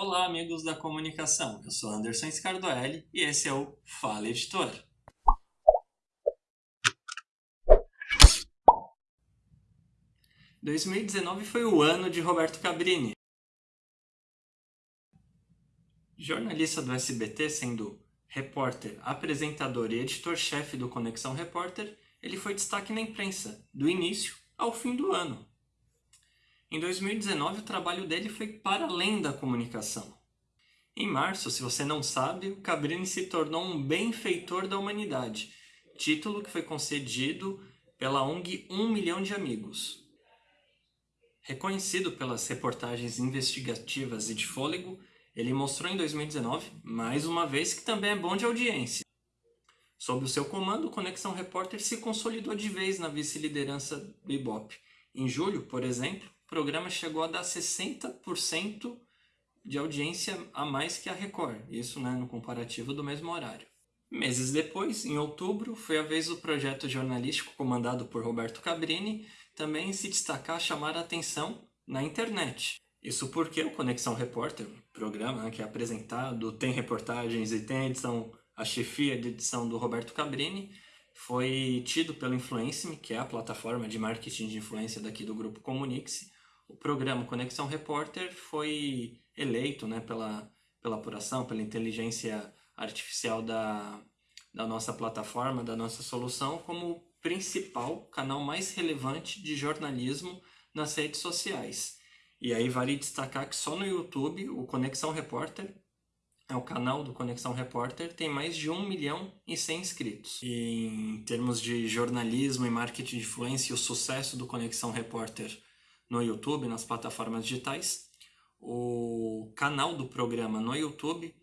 Olá, amigos da comunicação. Eu sou Anderson Scardoelli e esse é o Fala Editor. ...2019 foi o ano de Roberto Cabrini. Jornalista do SBT, sendo repórter, apresentador e editor-chefe do Conexão Repórter, ele foi destaque na imprensa, do início ao fim do ano. Em 2019, o trabalho dele foi para além da comunicação. Em março, se você não sabe, Cabrini se tornou um benfeitor da humanidade, título que foi concedido pela ONG 1 milhão de amigos. Reconhecido pelas reportagens investigativas e de fôlego, ele mostrou em 2019, mais uma vez, que também é bom de audiência. Sob o seu comando, Conexão Repórter se consolidou de vez na vice-liderança do Ibope. Em julho, por exemplo, programa chegou a dar 60% de audiência a mais que a Record, isso né, no comparativo do mesmo horário. Meses depois, em outubro, foi a vez do projeto jornalístico comandado por Roberto Cabrini também se destacar chamar a atenção na internet. Isso porque o Conexão Repórter, programa que é apresentado, tem reportagens e tem a edição, a chefia de edição do Roberto Cabrini, foi tido pelo Influence, que é a plataforma de marketing de influência daqui do grupo Comunique-se, o programa Conexão Repórter foi eleito né, pela, pela apuração, pela inteligência artificial da, da nossa plataforma, da nossa solução, como o principal canal mais relevante de jornalismo nas redes sociais. E aí vale destacar que só no YouTube, o Conexão Repórter, é o canal do Conexão Repórter, tem mais de 1 milhão e 100 inscritos. E em termos de jornalismo e marketing de influência, o sucesso do Conexão Repórter no YouTube, nas plataformas digitais. O canal do programa no YouTube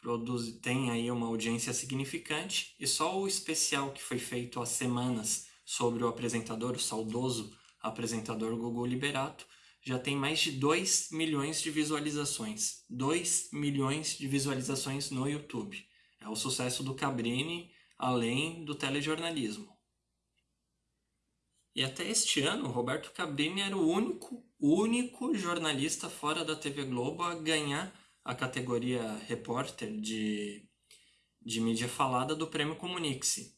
produz, tem aí uma audiência significante e só o especial que foi feito há semanas sobre o apresentador, o saudoso apresentador Gugu Liberato, já tem mais de 2 milhões de visualizações. 2 milhões de visualizações no YouTube. É o sucesso do Cabrini, além do telejornalismo. E até este ano, Roberto Cabrini era o único, único jornalista fora da TV Globo a ganhar a categoria repórter de, de mídia falada do Prêmio Comunique-se.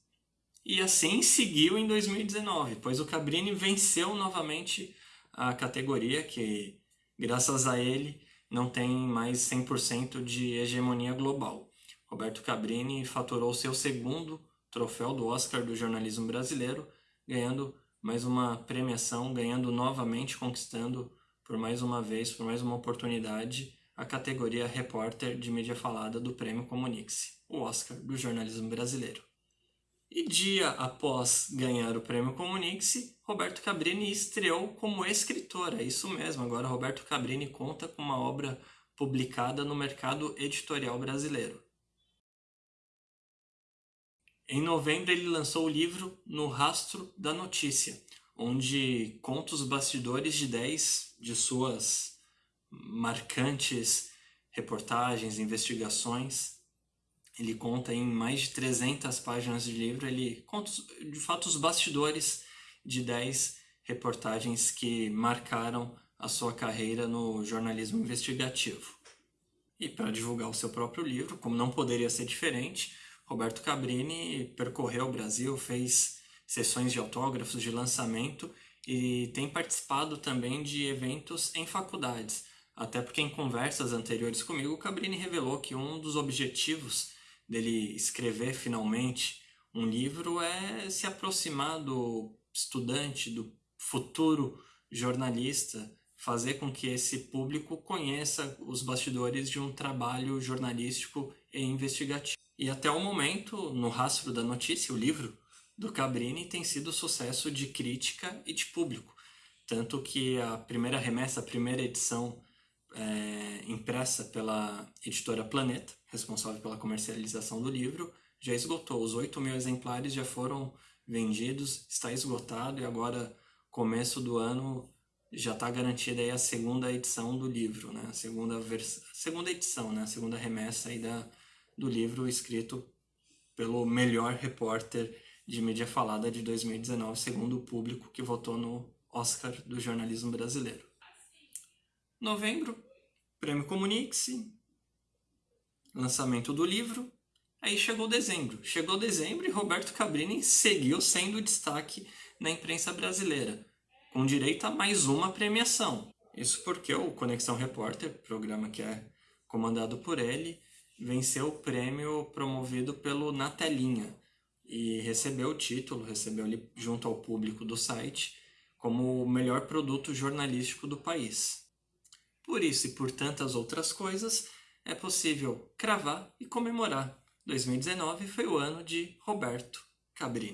E assim seguiu em 2019, pois o Cabrini venceu novamente a categoria que, graças a ele, não tem mais 100% de hegemonia global. Roberto Cabrini faturou seu segundo troféu do Oscar do jornalismo brasileiro, ganhando mais uma premiação, ganhando novamente, conquistando por mais uma vez, por mais uma oportunidade, a categoria Repórter de Mídia Falada do Prêmio Comunique-se, o Oscar do jornalismo brasileiro. E dia após ganhar o Prêmio Comunique-se, Roberto Cabrini estreou como escritor, é isso mesmo, agora Roberto Cabrini conta com uma obra publicada no mercado editorial brasileiro. Em novembro ele lançou o livro No Rastro da Notícia, onde conta os bastidores de 10 de suas marcantes reportagens, investigações. Ele conta em mais de 300 páginas de livro, ele conta de fato os bastidores de 10 reportagens que marcaram a sua carreira no jornalismo investigativo. E para divulgar o seu próprio livro, como não poderia ser diferente, Roberto Cabrini percorreu o Brasil, fez sessões de autógrafos, de lançamento e tem participado também de eventos em faculdades. Até porque em conversas anteriores comigo, o Cabrini revelou que um dos objetivos dele escrever finalmente um livro é se aproximar do estudante, do futuro jornalista, fazer com que esse público conheça os bastidores de um trabalho jornalístico e investigativo. E até o momento, no Rastro da Notícia, o livro do Cabrini tem sido sucesso de crítica e de público. Tanto que a primeira remessa, a primeira edição é, impressa pela editora Planeta, responsável pela comercialização do livro, já esgotou. Os 8 mil exemplares já foram vendidos, está esgotado e agora, começo do ano, já está garantida aí a segunda edição do livro, né? a segunda, vers... segunda edição, né? a segunda remessa aí da, do livro escrito pelo melhor repórter de mídia falada de 2019, segundo o público que votou no Oscar do jornalismo brasileiro. Novembro, Prêmio Comunique-se, lançamento do livro, aí chegou dezembro. Chegou dezembro e Roberto Cabrini seguiu sendo destaque na imprensa brasileira, com direito a mais uma premiação. Isso porque o Conexão Repórter, programa que é comandado por ele, venceu o prêmio promovido pelo Na Telinha e recebeu o título, recebeu ele junto ao público do site como o melhor produto jornalístico do país. Por isso e por tantas outras coisas, é possível cravar e comemorar. 2019 foi o ano de Roberto Cabrini.